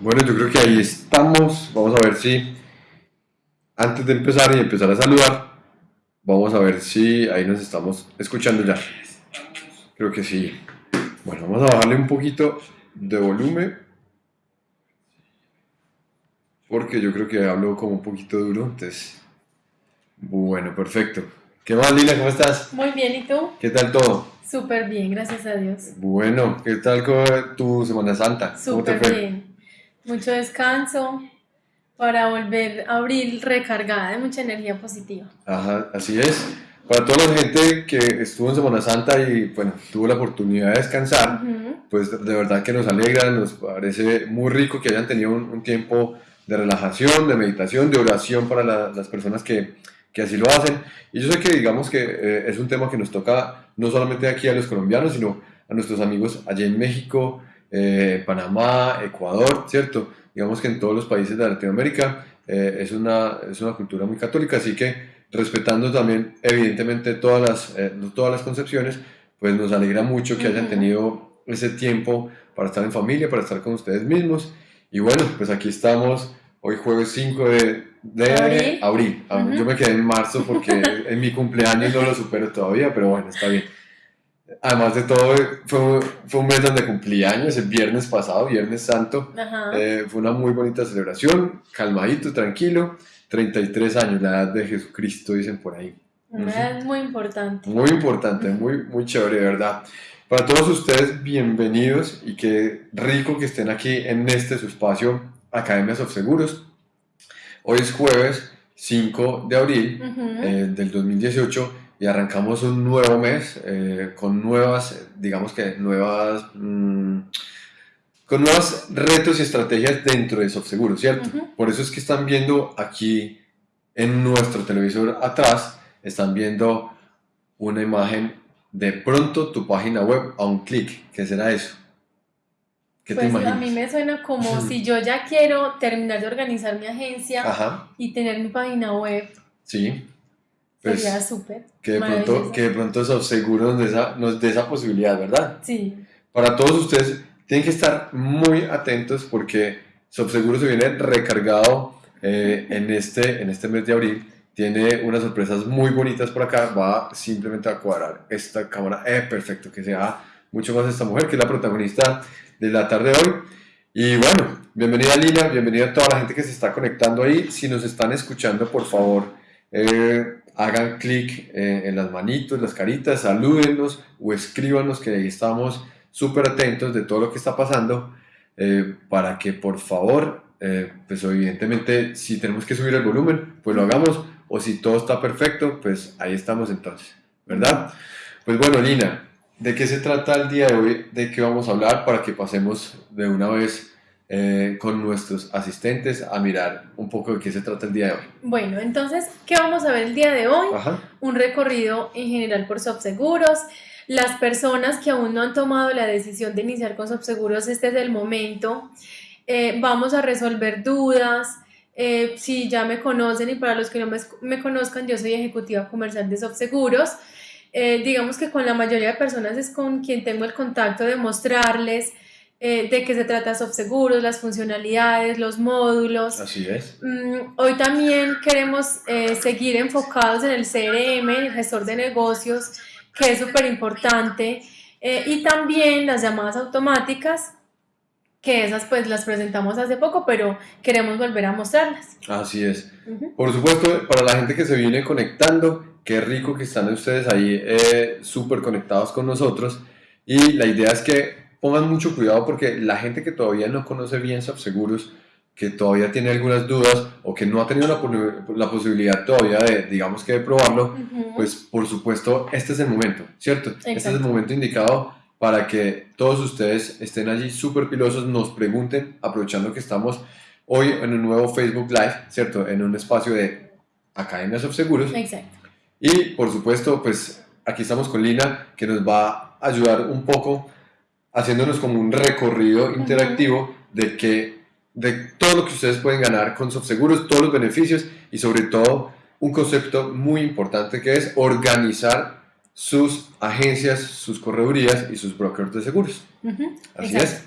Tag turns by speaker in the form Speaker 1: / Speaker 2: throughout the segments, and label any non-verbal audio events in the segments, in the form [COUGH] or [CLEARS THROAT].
Speaker 1: Bueno, yo creo que ahí estamos. Vamos a ver si, antes de empezar y empezar a saludar, vamos a ver si ahí nos estamos escuchando ya. Creo que sí. Bueno, vamos a bajarle un poquito de volumen. Porque yo creo que hablo como un poquito duro, entonces... Bueno, perfecto. ¿Qué más, Lila? ¿Cómo estás?
Speaker 2: Muy bien, ¿y tú?
Speaker 1: ¿Qué tal todo?
Speaker 2: Súper bien, gracias a Dios.
Speaker 1: Bueno, ¿qué tal con tu Semana Santa? ¿Cómo te
Speaker 2: Súper bien. Mucho descanso para volver a abril recargada de mucha energía positiva.
Speaker 1: Ajá, así es. Para toda la gente que estuvo en Semana Santa y bueno, tuvo la oportunidad de descansar, pues de verdad que nos alegra, nos parece muy rico que hayan tenido un, un tiempo de relajación, de meditación, de oración para la- las personas que, que así lo hacen. Y yo sé que digamos que eh, es un tema que nos toca no solamente aquí a los colombianos, sino a nuestros amigos allá en México, eh, Panamá, Ecuador, ¿cierto? Digamos que en todos los países de Latinoamérica eh, es, una, es una cultura muy católica, así que respetando también evidentemente todas las, eh, todas las concepciones, pues nos alegra mucho que hayan tenido ese tiempo para estar en familia, para estar con ustedes mismos. Y bueno, pues aquí estamos, hoy jueves 5 de, de
Speaker 2: Abril.
Speaker 1: abril. Ah. Yo me quedé en marzo porque [LAUGHS] en mi cumpleaños no lo supero todavía, pero bueno, está bien. Además de todo, fue, fue un mes donde cumplí años, el viernes pasado, Viernes Santo. Eh, fue una muy bonita celebración, calmadito, tranquilo. 33 años, la edad de Jesucristo, dicen por ahí.
Speaker 2: Una edad muy importante.
Speaker 1: Muy importante, muy, muy chévere, de verdad. Para todos ustedes, bienvenidos y qué rico que estén aquí en este su espacio, Academias of Seguros. Hoy es jueves 5 de abril
Speaker 2: Ujú.
Speaker 1: eh, del 2018 y arrancamos un nuevo mes eh, con nuevas, digamos que nuevas, mm, con nuevos retos y estrategias dentro de SoftSeguro, ¿cierto?
Speaker 2: Ujú.
Speaker 1: Por eso es que están viendo aquí en nuestro televisor atrás, están viendo una imagen de pronto tu página web a un clic. ¿Qué será eso? ¿Qué te
Speaker 2: Pues a
Speaker 1: imaginas?
Speaker 2: mí me suena como [LAUGHS] si yo ya quiero terminar de organizar mi agencia
Speaker 1: Ajá,
Speaker 2: y tener mi página web.
Speaker 1: sí. Pues
Speaker 2: Sería súper.
Speaker 1: que de pronto, que de pronto SoftSeguro nos dé esa, nos dé esa posibilidad, ¿verdad?
Speaker 2: Sí.
Speaker 1: Para todos ustedes, tienen que estar muy atentos porque SoftSeguro se viene recargado eh, en, este, en este mes de abril. Tiene unas sorpresas muy bonitas por acá. Va simplemente a cuadrar esta cámara. Eh, perfecto, que sea mucho más esta mujer, que es la protagonista de la tarde de hoy. Y bueno, bienvenida Lina, bienvenida a toda la gente que se está conectando ahí. Si nos están escuchando, por favor, eh, hagan clic en las manitos, las caritas, salúdennos o escríbanos que ahí estamos súper atentos de todo lo que está pasando eh, para que por favor, eh, pues evidentemente si tenemos que subir el volumen, pues lo hagamos o si todo está perfecto, pues ahí estamos entonces, ¿verdad? Pues bueno, Lina, ¿de qué se trata el día de hoy? ¿De qué vamos a hablar para que pasemos de una vez eh, con nuestros asistentes a mirar un poco de qué se trata el día de hoy?
Speaker 2: Bueno, entonces, ¿qué vamos a ver el día de hoy?
Speaker 1: Ajá.
Speaker 2: un recorrido en general por Subseguros. Las personas que aún no han tomado la decisión de iniciar con Subseguros, este es el momento. Eh, vamos a resolver dudas. Eh, si ya me conocen y para los que no me, me conozcan, yo soy ejecutiva comercial de Subseguros. Digamos que con la mayoría de personas es con quien tengo el contacto de mostrarles eh, de qué se trata Subseguros, las funcionalidades, los módulos.
Speaker 1: Así es.
Speaker 2: Mm, Hoy también queremos eh, seguir enfocados en el CRM, el gestor de negocios, que es súper importante, eh, y también las llamadas automáticas, que esas pues las presentamos hace poco, pero queremos volver a mostrarlas.
Speaker 1: Así es.
Speaker 2: Ujú.
Speaker 1: Por supuesto, para la gente que se viene conectando, qué rico que están ustedes ahí eh, súper conectados con nosotros. Y la idea es que pongan mucho cuidado porque la gente que todavía no conoce bien Subseguros, que todavía tiene algunas dudas o que no ha tenido la, la posibilidad todavía de, digamos que de probarlo,
Speaker 2: Ujú.
Speaker 1: pues por supuesto este es el momento, ¿cierto? Este es el
Speaker 2: Exacto.
Speaker 1: momento indicado para que todos ustedes estén allí súper pilosos, nos pregunten, aprovechando que estamos hoy en un nuevo Facebook Live, ¿cierto? En un espacio de Academias of Seguros.
Speaker 2: Exacto.
Speaker 1: Y por supuesto, pues aquí estamos con Lina, que nos va a ayudar un poco haciéndonos como un recorrido interactivo de que de todo lo que ustedes pueden ganar con Subseguros, todos los beneficios y sobre todo un concepto muy importante que es organizar sus agencias, sus corredurías y sus brokers de seguros. Así
Speaker 2: Exacto.
Speaker 1: es.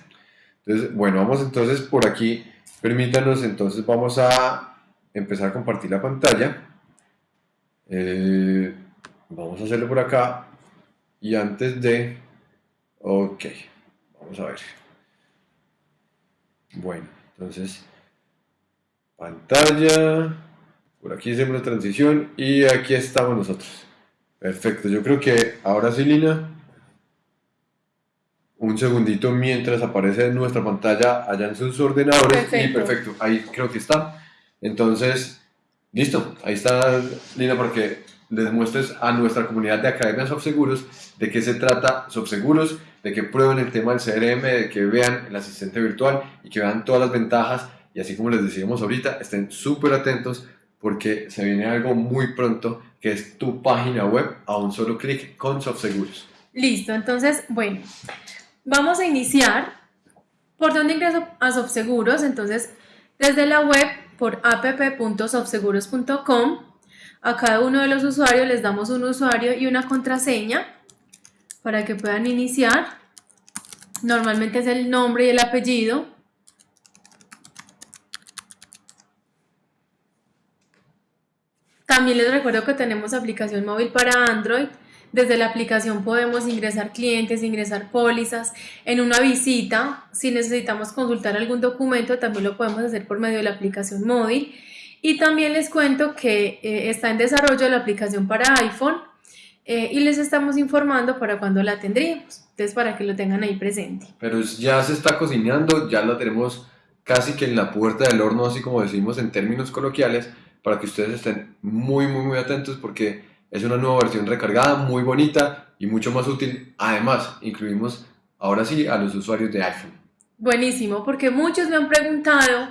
Speaker 1: Entonces, bueno, vamos entonces por aquí. Permítanos, entonces vamos a empezar a compartir la pantalla. Eh, vamos a hacerlo por acá. Y antes de... Ok, vamos a ver. Bueno, entonces... Pantalla. Por aquí hacemos la transición y aquí estamos nosotros. Perfecto, yo creo que ahora sí, Lina. Un segundito mientras aparece en nuestra pantalla allá en sus ordenadores. Y perfecto, ahí creo que está. Entonces, listo, ahí está Lina porque les muestres a nuestra comunidad de Academia Seguros de qué se trata Seguros, de que prueben el tema del CRM, de que vean el asistente virtual y que vean todas las ventajas. Y así como les decíamos ahorita, estén súper atentos porque se viene algo muy pronto que es tu página web a un solo clic con SoftSeguros.
Speaker 2: Listo, entonces, bueno, vamos a iniciar. ¿Por dónde ingreso a SoftSeguros? Entonces, desde la web por app.softseguros.com a cada uno de los usuarios les damos un usuario y una contraseña para que puedan iniciar. Normalmente es el nombre y el apellido. También les recuerdo que tenemos aplicación móvil para Android. Desde la aplicación podemos ingresar clientes, ingresar pólizas. En una visita, si necesitamos consultar algún documento, también lo podemos hacer por medio de la aplicación móvil. Y también les cuento que eh, está en desarrollo la aplicación para iPhone eh, y les estamos informando para cuando la tendríamos. Entonces, para que lo tengan ahí presente.
Speaker 1: Pero ya se está cocinando, ya la tenemos casi que en la puerta del horno, así como decimos en términos coloquiales para que ustedes estén muy, muy, muy atentos porque es una nueva versión recargada, muy bonita y mucho más útil. Además, incluimos ahora sí a los usuarios de iPhone.
Speaker 2: Buenísimo, porque muchos me han preguntado,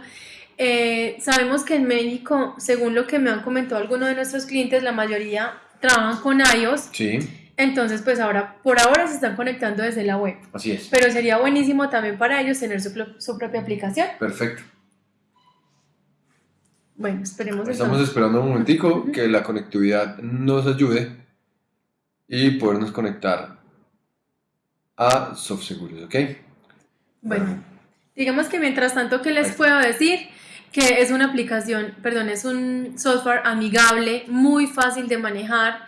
Speaker 2: eh, sabemos que en México, según lo que me han comentado algunos de nuestros clientes, la mayoría trabajan con iOS.
Speaker 1: Sí.
Speaker 2: Entonces, pues ahora, por ahora se están conectando desde la web.
Speaker 1: Así es.
Speaker 2: Pero sería buenísimo también para ellos tener su, su propia aplicación.
Speaker 1: Perfecto.
Speaker 2: Bueno, esperemos.
Speaker 1: Estamos esperando un momentico que la conectividad nos ayude y podernos conectar a SoftSeguros, ¿ok?
Speaker 2: Bueno, digamos que mientras tanto, ¿qué les puedo decir? Que es una aplicación, perdón, es un software amigable, muy fácil de manejar.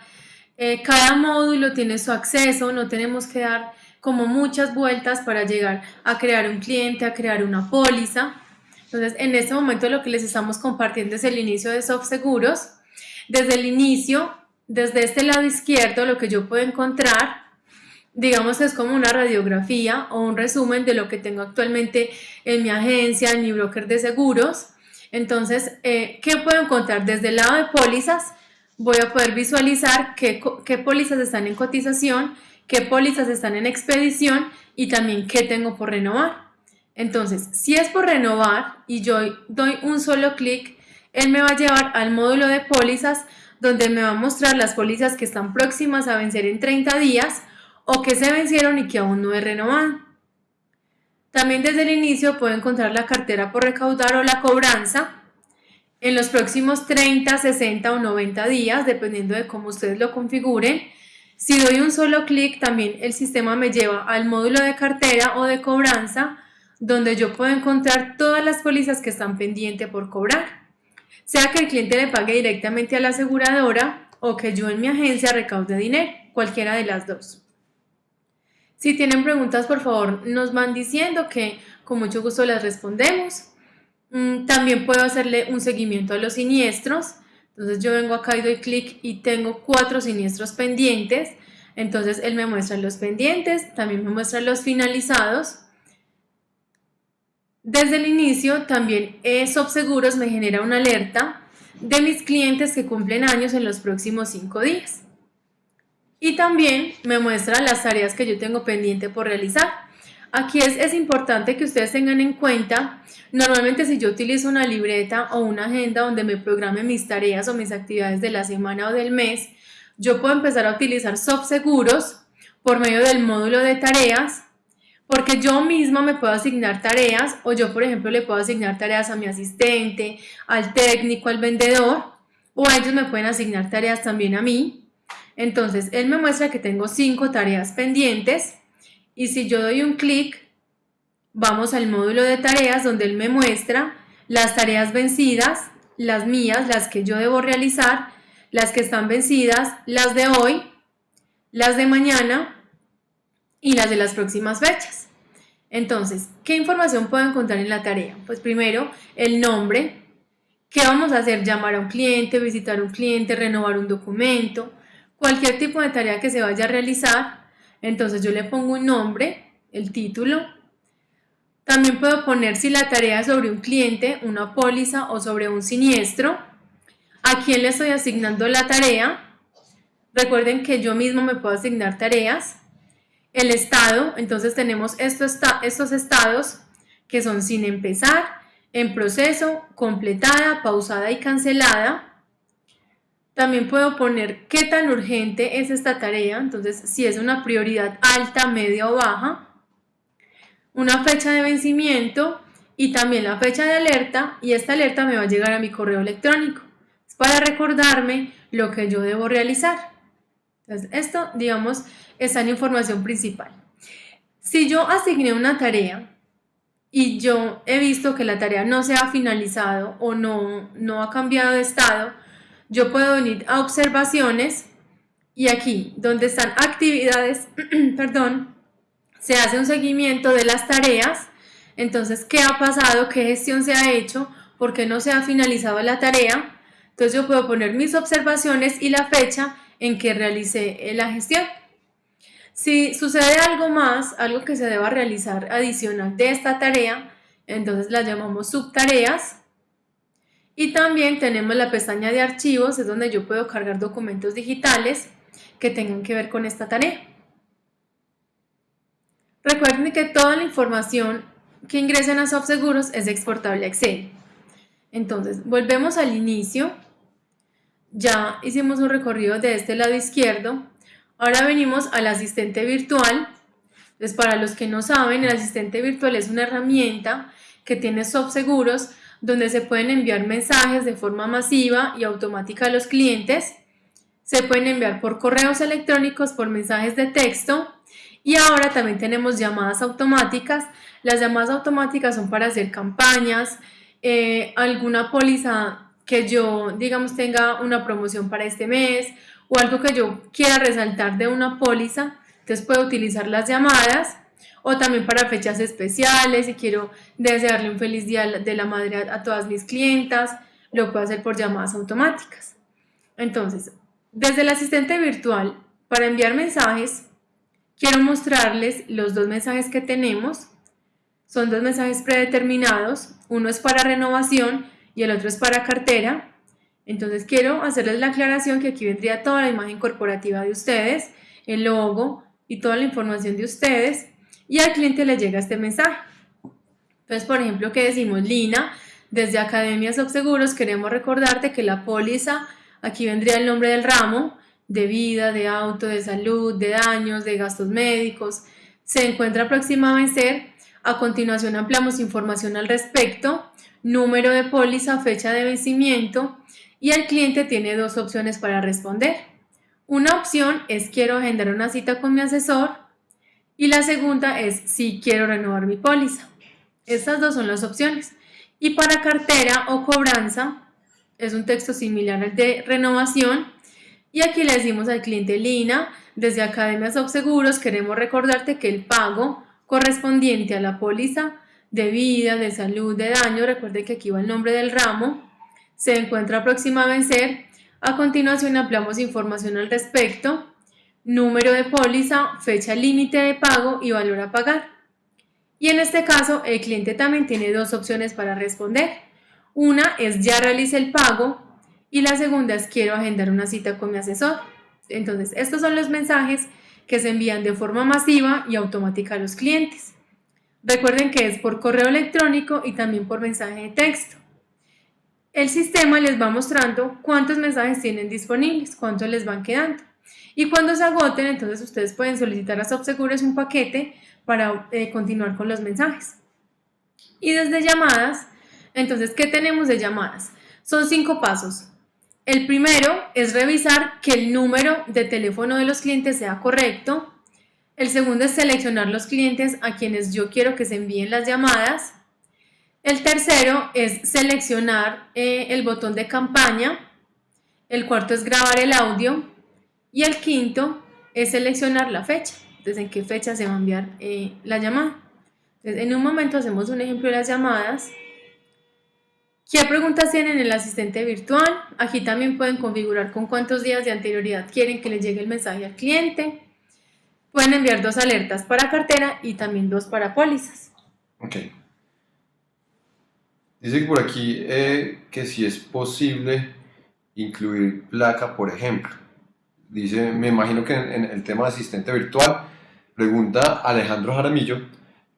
Speaker 2: Eh, cada módulo tiene su acceso, no tenemos que dar como muchas vueltas para llegar a crear un cliente, a crear una póliza. Entonces, en este momento lo que les estamos compartiendo es el inicio de Soft Seguros. Desde el inicio, desde este lado izquierdo, lo que yo puedo encontrar, digamos es como una radiografía o un resumen de lo que tengo actualmente en mi agencia, en mi broker de seguros. Entonces, eh, ¿qué puedo encontrar? Desde el lado de pólizas, voy a poder visualizar qué, qué pólizas están en cotización, qué pólizas están en expedición y también qué tengo por renovar. Entonces, si es por renovar y yo doy un solo clic, él me va a llevar al módulo de pólizas donde me va a mostrar las pólizas que están próximas a vencer en 30 días o que se vencieron y que aún no he renovado. También desde el inicio puedo encontrar la cartera por recaudar o la cobranza en los próximos 30, 60 o 90 días, dependiendo de cómo ustedes lo configuren. Si doy un solo clic, también el sistema me lleva al módulo de cartera o de cobranza donde yo puedo encontrar todas las pólizas que están pendientes por cobrar, sea que el cliente le pague directamente a la aseguradora o que yo en mi agencia recaude dinero, cualquiera de las dos. Si tienen preguntas, por favor, nos van diciendo que con mucho gusto las respondemos. Mm, también puedo hacerle un seguimiento a los siniestros. Entonces yo vengo acá y doy clic y tengo cuatro siniestros pendientes. Entonces él me muestra los pendientes, también me muestra los finalizados desde el inicio también Seguros me genera una alerta de mis clientes que cumplen años en los próximos cinco días. Y también me muestra las tareas que yo tengo pendiente por realizar. Aquí es, es importante que ustedes tengan en cuenta, normalmente si yo utilizo una libreta o una agenda donde me programe mis tareas o mis actividades de la semana o del mes, yo puedo empezar a utilizar Seguros por medio del módulo de tareas porque yo misma me puedo asignar tareas o yo, por ejemplo, le puedo asignar tareas a mi asistente, al técnico, al vendedor, o ellos me pueden asignar tareas también a mí. Entonces, él me muestra que tengo cinco tareas pendientes y si yo doy un clic vamos al módulo de tareas donde él me muestra las tareas vencidas, las mías, las que yo debo realizar, las que están vencidas, las de hoy, las de mañana y las de las próximas fechas. Entonces, ¿qué información puedo encontrar en la tarea? Pues primero, el nombre, ¿qué vamos a hacer? Llamar a un cliente, visitar a un cliente, renovar un documento, cualquier tipo de tarea que se vaya a realizar. Entonces yo le pongo un nombre, el título. También puedo poner si la tarea es sobre un cliente, una póliza o sobre un siniestro. ¿A quién le estoy asignando la tarea? Recuerden que yo mismo me puedo asignar tareas el estado, entonces tenemos estos, estos estados que son sin empezar, en proceso, completada, pausada y cancelada. También puedo poner qué tan urgente es esta tarea, entonces si es una prioridad alta, media o baja. Una fecha de vencimiento y también la fecha de alerta y esta alerta me va a llegar a mi correo electrónico. Es para recordarme lo que yo debo realizar. Entonces, esto, digamos, es la información principal. Si yo asigné una tarea y yo he visto que la tarea no se ha finalizado o no, no ha cambiado de estado, yo puedo venir a observaciones y aquí, donde están actividades, [CLEARS THROAT] perdón, se hace un seguimiento de las tareas. Entonces, ¿qué ha pasado? ¿Qué gestión se ha hecho? ¿Por qué no se ha finalizado la tarea? Entonces yo puedo poner mis observaciones y la fecha en que realicé la gestión. Si sucede algo más, algo que se deba realizar adicional de esta tarea, entonces la llamamos subtareas. Y también tenemos la pestaña de archivos, es donde yo puedo cargar documentos digitales que tengan que ver con esta tarea. Recuerden que toda la información que ingresen a SoftSeguros es exportable a Excel. Entonces, volvemos al inicio. Ya hicimos un recorrido de este lado izquierdo Ahora venimos al asistente virtual. Entonces, para los que no saben, el asistente virtual es una herramienta que tiene seguros donde se pueden enviar mensajes de forma masiva y automática a los clientes. Se pueden enviar por correos electrónicos, por mensajes de texto y ahora también tenemos llamadas automáticas. Las llamadas automáticas son para hacer campañas, eh, alguna póliza que yo, digamos, tenga una promoción para este mes o algo que yo quiera resaltar de una póliza, entonces puedo utilizar las llamadas o también para fechas especiales, si quiero desearle un feliz día de la madre a, todas mis clientas, lo puedo hacer por llamadas automáticas. Entonces, desde el asistente virtual, para enviar mensajes, quiero mostrarles los dos mensajes que tenemos. Son dos mensajes predeterminados, uno es para renovación y el otro es para cartera. Entonces quiero hacerles la aclaración que aquí vendría toda la imagen corporativa de ustedes, el logo y toda la información de ustedes y al cliente le llega este mensaje. Entonces, por ejemplo, que decimos, Lina, desde Academia Subseguros queremos recordarte que la póliza, aquí vendría el nombre del ramo, de vida, de auto, de salud, de daños, de gastos médicos, se encuentra próxima a vencer. A continuación ampliamos información al respecto, número de póliza, fecha de vencimiento, y el cliente tiene dos opciones para responder. Una opción es quiero agendar una cita con mi asesor y la segunda es si quiero renovar mi póliza. Estas dos son las opciones. Y para cartera o cobranza es un texto similar al de renovación y aquí le decimos al cliente Lina, desde Academia Seguros queremos recordarte que el pago correspondiente a la póliza de vida, de salud, de daño, recuerde que aquí va el nombre del ramo, se encuentra próxima a vencer. A continuación ampliamos información al respecto, número de póliza, fecha límite de pago y valor a pagar. Y en este caso el cliente también tiene dos opciones para responder. Una es ya realice el pago y la segunda es quiero agendar una cita con mi asesor. Entonces estos son los mensajes que se envían de forma masiva y automática a los clientes. Recuerden que es por correo electrónico y también por mensaje de texto el sistema les va mostrando cuántos mensajes tienen disponibles, cuántos les van quedando. Y cuando se agoten, entonces ustedes pueden solicitar a SoftSegures un paquete para eh, continuar con los mensajes. Y desde llamadas, entonces, ¿qué tenemos de llamadas? Son cinco pasos. El primero es revisar que el número de teléfono de los clientes sea correcto. El segundo es seleccionar los clientes a quienes yo quiero que se envíen las llamadas. El tercero es seleccionar eh, el botón de campaña. El cuarto es grabar el audio. Y el quinto es seleccionar la fecha. En qué fecha se va a enviar eh, la llamada. Entonces, en un momento hacemos un ejemplo de las llamadas. ¿Qué preguntas tienen el asistente virtual? Aquí también pueden configurar con cuántos días de anterioridad quieren que les llegue el mensaje al cliente. Pueden enviar dos alertas para cartera y también dos para pólizas.
Speaker 1: Ok. Dice por aquí eh, que si es posible incluir placa, por ejemplo. Dice, me imagino que en, el tema de asistente virtual, pregunta Alejandro Jaramillo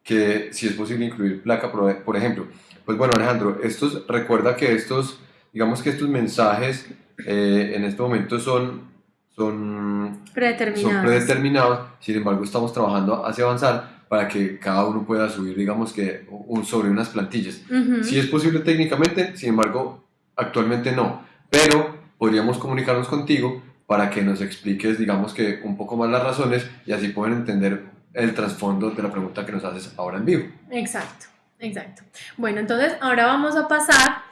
Speaker 1: que si es posible incluir placa, por, ejemplo. Pues bueno, Alejandro, estos, recuerda que estos, digamos que estos mensajes eh, en este momento son son
Speaker 2: predeterminados.
Speaker 1: son predeterminados, sin embargo estamos trabajando hacia avanzar para que cada uno pueda subir, digamos que, un, sobre unas plantillas. Si es posible técnicamente, sin embargo, actualmente no, pero podríamos comunicarnos contigo para que nos expliques, digamos que, un poco más las razones y así pueden entender el trasfondo de la pregunta que nos haces ahora en vivo.
Speaker 2: Exacto, exacto. Bueno, entonces ahora vamos a pasar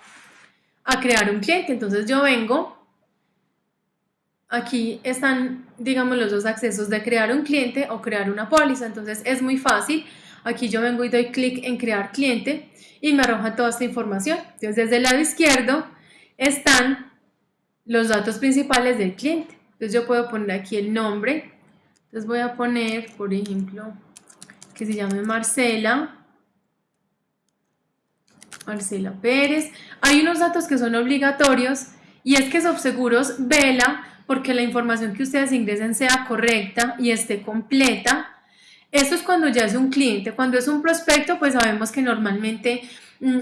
Speaker 2: a crear un cliente. Entonces yo vengo Aquí están, digamos, los dos accesos de crear un cliente o crear una póliza. Entonces es muy fácil. Aquí yo vengo y doy clic en crear cliente y me arroja toda esta información. Entonces desde el lado izquierdo están los datos principales del cliente. Entonces yo puedo poner aquí el nombre. Entonces voy a poner, por ejemplo, que se llame Marcela. Marcela Pérez. Hay unos datos que son obligatorios y es que Subseguros vela porque la información que ustedes ingresen sea correcta y esté completa. Esto es cuando ya es un cliente. Cuando es un prospecto, pues sabemos que normalmente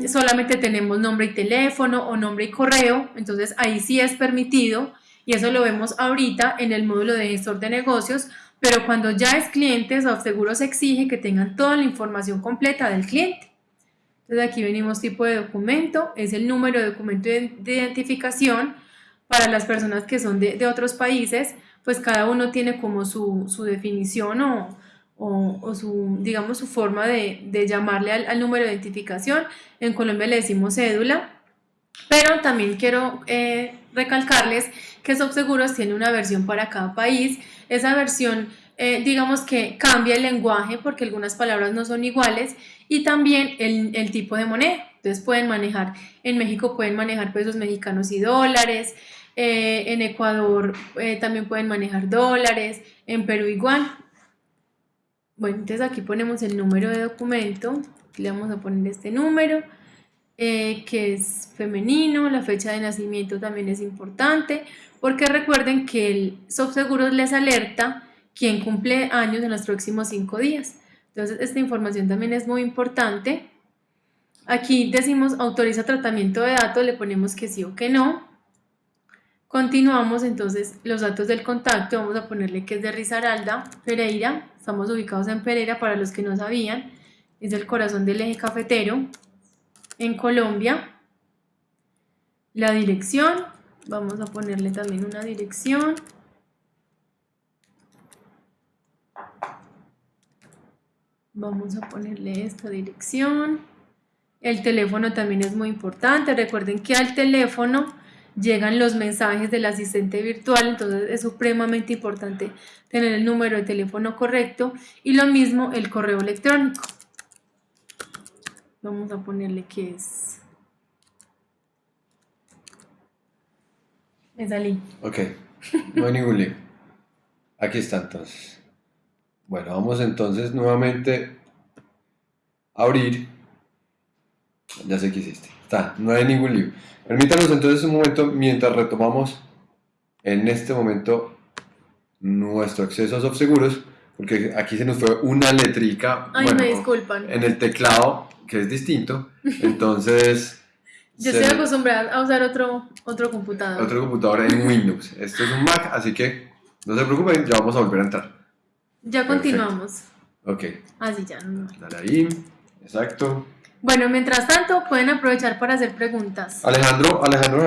Speaker 2: solamente tenemos nombre y teléfono o nombre y correo. Entonces ahí sí es permitido y eso lo vemos ahorita en el módulo de gestor de negocios. Pero cuando ya es cliente, se exige que tengan toda la información completa del cliente. Entonces aquí venimos tipo de documento, es el número de documento de identificación, para las personas que son de, otros países, pues cada uno tiene como su, definición o, su, digamos, su forma de, llamarle al, número de identificación. En Colombia le decimos cédula, pero también quiero eh, recalcarles que Subseguros tiene una versión para cada país. Esa versión, eh, digamos que cambia el lenguaje porque algunas palabras no son iguales y también el, el tipo de moneda. Entonces pueden manejar, en México pueden manejar pesos mexicanos y dólares, eh, en Ecuador eh, también pueden manejar dólares, en Perú igual. Bueno, entonces aquí ponemos el número de documento, le vamos a poner este número, eh, que es femenino, la fecha de nacimiento también es importante, porque recuerden que el Subseguros les alerta quién cumple años en los próximos cinco días. Entonces esta información también es muy importante. Aquí decimos autoriza tratamiento de datos, le ponemos que sí o que no. Continuamos entonces los datos del contacto, vamos a ponerle que es de Risaralda, Pereira, estamos ubicados en Pereira para los que no sabían, es el corazón del eje cafetero, en Colombia. La dirección, vamos a ponerle también una dirección. Vamos a ponerle esta dirección. El teléfono también es muy importante, recuerden que al teléfono llegan los mensajes del asistente virtual, entonces es supremamente importante tener el número de teléfono correcto y lo mismo el correo electrónico. Vamos a ponerle que es... Me salí.
Speaker 1: Ok, no hay ningún lío. Aquí está entonces. Bueno, vamos entonces nuevamente a abrir. Ya sé que hiciste. Está, no hay ningún lío. Permítanos entonces un momento mientras retomamos en este momento nuestro acceso a Seguros, porque aquí se nos fue una letrica
Speaker 2: Ay, me disculpan.
Speaker 1: en el teclado que es distinto. Entonces. [LAUGHS]
Speaker 2: Yo estoy acostumbrada a usar otro, otro computador.
Speaker 1: Otro computador en Windows. Esto es un Mac, así que no se preocupen, ya vamos a volver a entrar.
Speaker 2: Ya continuamos.
Speaker 1: Ok.
Speaker 2: Así ya. No.
Speaker 1: Dale ahí. Exacto.
Speaker 2: Bueno, mientras tanto, pueden aprovechar para hacer preguntas.
Speaker 1: Alejandro, Alejandro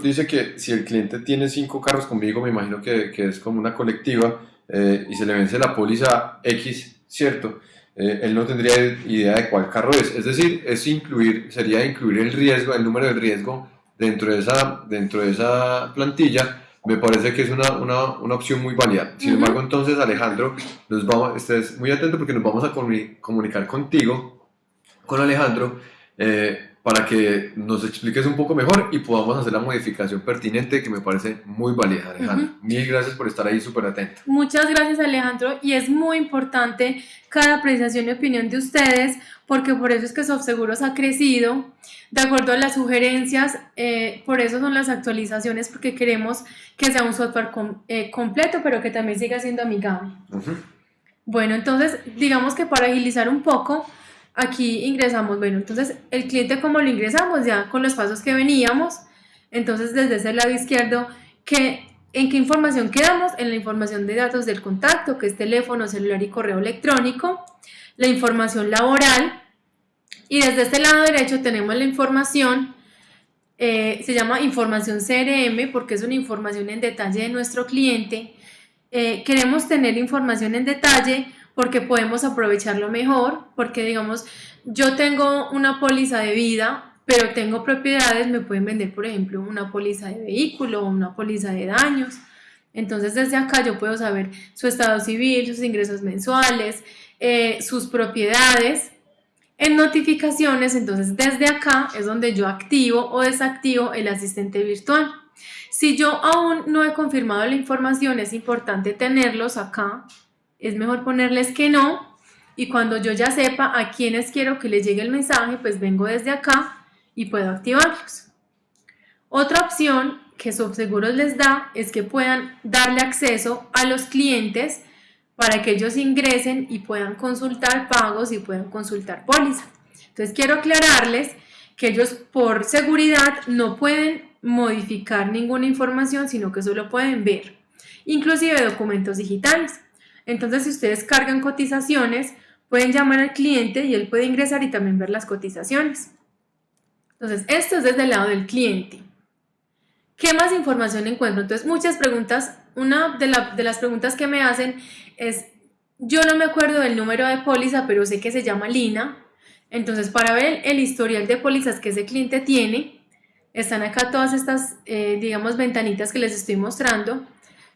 Speaker 1: dice que si el cliente tiene cinco carros conmigo, me imagino que, que es como una colectiva, eh, y se le vence la póliza X, ¿cierto? Eh, él no tendría idea de cuál carro es. Es decir, es incluir, sería incluir el riesgo, el número de riesgo dentro de esa, dentro de esa plantilla. Me parece que es una, una, una opción muy válida. Sin embargo, entonces, Alejandro, nos vamos, estés muy atento porque nos vamos a comunicar contigo, con Alejandro, eh, para que nos expliques un poco mejor y podamos hacer la modificación pertinente que me parece muy válida, Alejandro. Mil gracias por estar ahí súper atento.
Speaker 2: Muchas gracias, Alejandro. Y es muy importante cada apreciación y opinión de ustedes, porque por eso es que SoftSeguros ha crecido, de acuerdo a las sugerencias, eh, por eso son las actualizaciones, porque queremos que sea un software eh, completo, pero que también siga siendo amigable. Bueno, entonces, digamos que para agilizar un poco, aquí ingresamos, bueno, entonces el cliente como lo ingresamos ya con los pasos que veníamos, entonces desde ese lado izquierdo, que, ¿en qué información quedamos? En la información de datos del contacto, que es teléfono, celular y correo electrónico, la información laboral, y desde este lado derecho tenemos la información, eh, se llama información CRM porque es una información en detalle de nuestro cliente. Eh, queremos tener información en detalle porque podemos aprovecharlo mejor, porque digamos, yo tengo una póliza de vida, pero tengo propiedades, me pueden vender, por ejemplo, una póliza de vehículo una póliza de daños. Entonces, desde acá yo puedo saber su estado civil, sus ingresos mensuales, eh, sus propiedades. En notificaciones, entonces desde acá es donde yo activo o desactivo el asistente virtual. Si yo aún no he confirmado la información, es importante tenerlos acá es mejor ponerles que no y cuando yo ya sepa a quienes quiero que les llegue el mensaje, pues vengo desde acá y puedo activarlos. Otra opción que Subseguros les da es que puedan darle acceso a los clientes para que ellos ingresen y puedan consultar pagos y puedan consultar póliza. Entonces quiero aclararles que ellos por seguridad no pueden modificar ninguna información, sino que solo pueden ver, inclusive documentos digitales. Entonces, si ustedes cargan cotizaciones, pueden llamar al cliente y él puede ingresar y también ver las cotizaciones. Entonces, esto es desde el lado del cliente. ¿Qué más información encuentro? Entonces, muchas preguntas. Una de, las preguntas que me hacen es, yo no me acuerdo del número de póliza, pero sé que se llama Lina. Entonces, para ver el historial de pólizas que ese cliente tiene, están acá todas estas, eh, digamos, ventanitas que les estoy mostrando.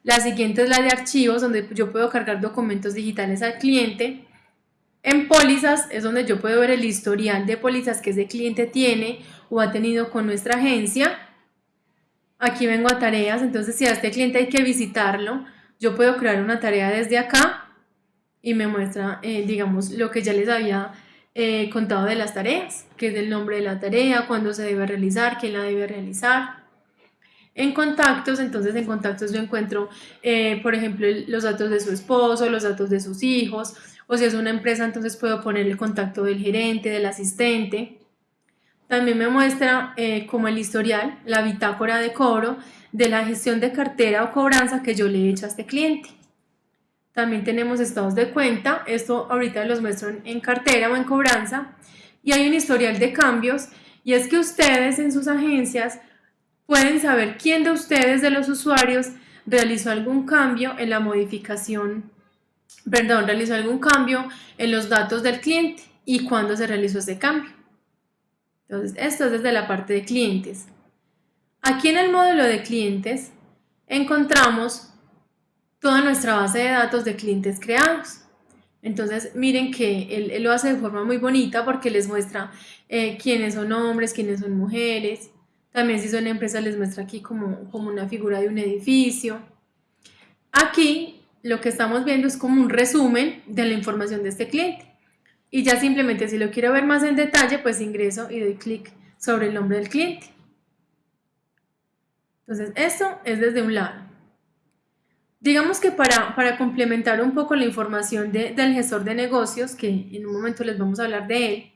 Speaker 2: La siguiente es la de archivos, donde yo puedo cargar documentos digitales al cliente. En pólizas es donde yo puedo ver el historial de pólizas que ese cliente tiene o ha tenido con nuestra agencia. Aquí vengo a tareas, entonces si a este cliente hay que visitarlo, yo puedo crear una tarea desde acá y me muestra, eh, digamos, lo que ya les había eh, contado de las tareas, que es el nombre de la tarea, cuándo se debe realizar, quién la debe realizar. En contactos, entonces en contactos yo encuentro, eh, por ejemplo, los datos de su esposo, los datos de sus hijos, o si es una empresa, entonces puedo poner el contacto del gerente, del asistente. También me muestra eh, como el historial, la bitácora de cobro de la gestión de cartera o cobranza que yo le he hecho a este cliente. También tenemos estados de cuenta, esto ahorita los muestro en cartera o en cobranza. Y hay un historial de cambios y es que ustedes en sus agencias pueden saber quién de ustedes, de los usuarios, realizó algún cambio en la modificación, perdón, realizó algún cambio en los datos del cliente y cuándo se realizó ese cambio. Entonces, esto es desde la parte de clientes. Aquí en el módulo de clientes encontramos toda nuestra base de datos de clientes creados. Entonces, miren que él, lo hace de forma muy bonita porque les muestra eh, quiénes son hombres, quiénes son mujeres, también si son empresas les muestra aquí como, como una figura de un edificio. Aquí lo que estamos viendo es como un resumen de la información de este cliente. Y ya simplemente si lo quiero ver más en detalle, pues ingreso y doy clic sobre el nombre del cliente. Entonces esto es desde un lado. Digamos que para, para complementar un poco la información del gestor de negocios, que en un momento les vamos a hablar de él,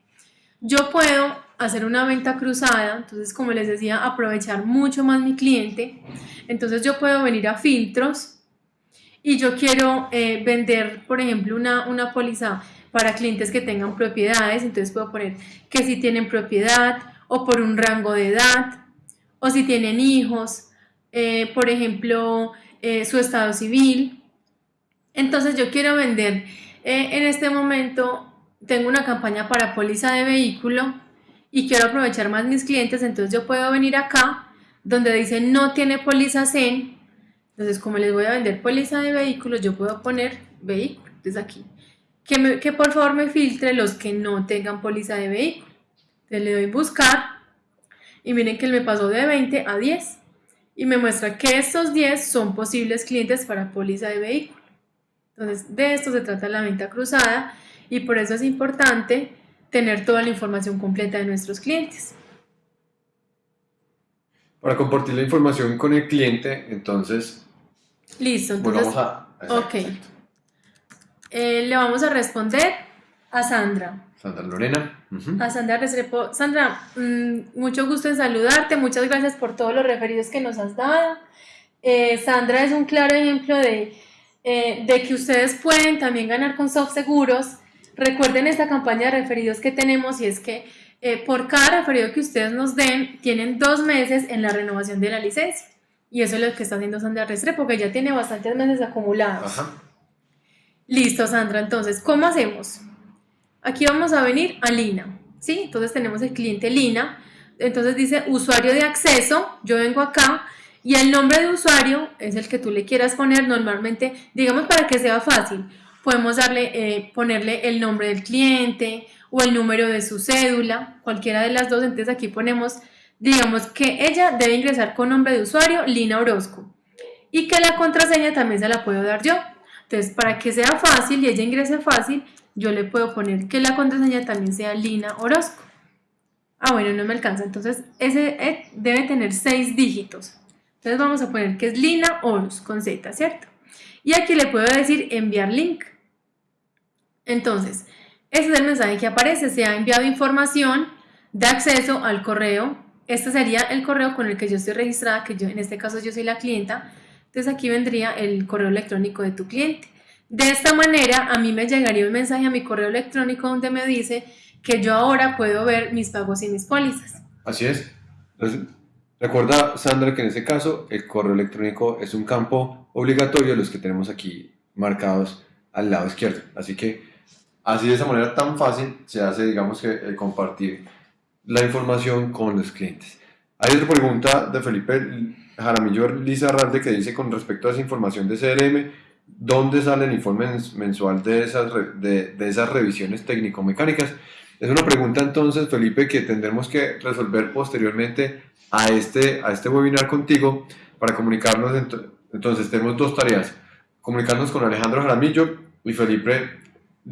Speaker 2: yo puedo hacer una venta cruzada, entonces como les decía, aprovechar mucho más mi cliente. Entonces yo puedo venir a filtros y yo quiero eh, vender, por ejemplo, una, una póliza para clientes que tengan propiedades, entonces puedo poner que si tienen propiedad o por un rango de edad o si tienen hijos, eh, por ejemplo, eh, su estado civil. Entonces yo quiero vender en este momento, tengo una campaña para póliza de vehículo y quiero aprovechar más mis clientes, entonces yo puedo venir acá donde dice no tiene póliza CEN, entonces como les voy a vender póliza de vehículos, yo puedo poner vehículo, desde aquí, que, que por favor me filtre los que no tengan póliza de vehículo. Entonces le doy buscar y miren que él me pasó de 20 a 10 y me muestra que estos 10 son posibles clientes para póliza de vehículo. Entonces de esto se trata la venta cruzada y por eso es importante tener toda la información completa de nuestros clientes.
Speaker 1: Para compartir la información con el cliente, entonces...
Speaker 2: Listo, entonces...
Speaker 1: Bueno, vamos a...
Speaker 2: ok. Eh, le vamos a responder a Sandra.
Speaker 1: Sandra Lorena.
Speaker 2: A Sandra Restrepo. Sandra, mm, mucho gusto en saludarte. Muchas gracias por todos los referidos que nos has dado. Eh, Sandra es un claro ejemplo de, eh, de que ustedes pueden también ganar con Soft Seguros. Recuerden esta campaña de referidos que tenemos y es que eh, por cada referido que ustedes nos den, tienen dos meses en la renovación de la licencia. Y eso es lo que está haciendo Sandra Restrepo, porque ya tiene bastantes meses acumulados. Listo, Sandra. Entonces, ¿cómo hacemos? Aquí vamos a venir a Lina, ¿sí? Entonces tenemos el cliente Lina. Entonces dice usuario de acceso. Yo vengo acá y el nombre de usuario es el que tú le quieras poner normalmente, digamos para que sea fácil. Podemos darle, eh, ponerle el nombre del cliente o el número de su cédula, cualquiera de las dos. Entonces aquí ponemos, digamos que ella debe ingresar con nombre de usuario Lina Orozco y que la contraseña también se la puedo dar yo. Entonces, para que sea fácil y ella ingrese fácil, yo le puedo poner que la contraseña también sea Lina Orozco. Ah, bueno, no me alcanza. Entonces, ese eh, debe tener seis dígitos. Entonces, vamos a poner que es Lina Orozco con Z, ¿cierto? Y aquí le puedo decir enviar link. Entonces, ese es el mensaje que aparece, se ha enviado información de acceso al correo. Este sería el correo con el que yo estoy registrada, que yo en este caso yo soy la clienta. Entonces aquí vendría el correo electrónico de tu cliente. De esta manera a mí me llegaría un mensaje a mi correo electrónico donde me dice que yo ahora puedo ver mis pagos y mis pólizas.
Speaker 1: Así es. recuerda, Sandra, que en este caso el correo electrónico es un campo obligatorio, los que tenemos aquí marcados al lado izquierdo. Así que Así de esa manera tan fácil se hace, digamos que, eh, compartir la información con los clientes. Hay otra pregunta de Felipe Jaramillo Lisa Ralde que dice con respecto a esa información de CRM, ¿dónde sale el informe mensual de esas, de, de esas revisiones técnico-mecánicas? Es una pregunta entonces, Felipe, que tendremos que resolver posteriormente a este, a este webinar contigo para comunicarnos. Entonces, tenemos dos tareas. Comunicarnos con Alejandro Jaramillo y Felipe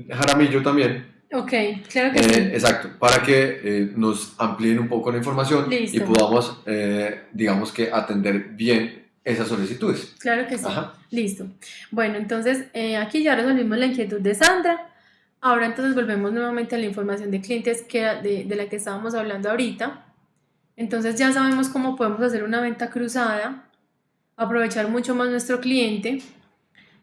Speaker 1: Jaramillo también.
Speaker 2: Ok, claro que
Speaker 1: eh,
Speaker 2: sí.
Speaker 1: Exacto, para que eh, nos amplíen un poco la información y podamos, eh, digamos que, atender bien esas solicitudes.
Speaker 2: Claro que sí. Listo. Bueno, entonces aquí ya resolvimos la inquietud de Sandra. Ahora entonces volvemos nuevamente a la información de clientes que, de, de la que estábamos hablando ahorita. Entonces ya sabemos cómo podemos hacer una venta cruzada, aprovechar mucho más nuestro cliente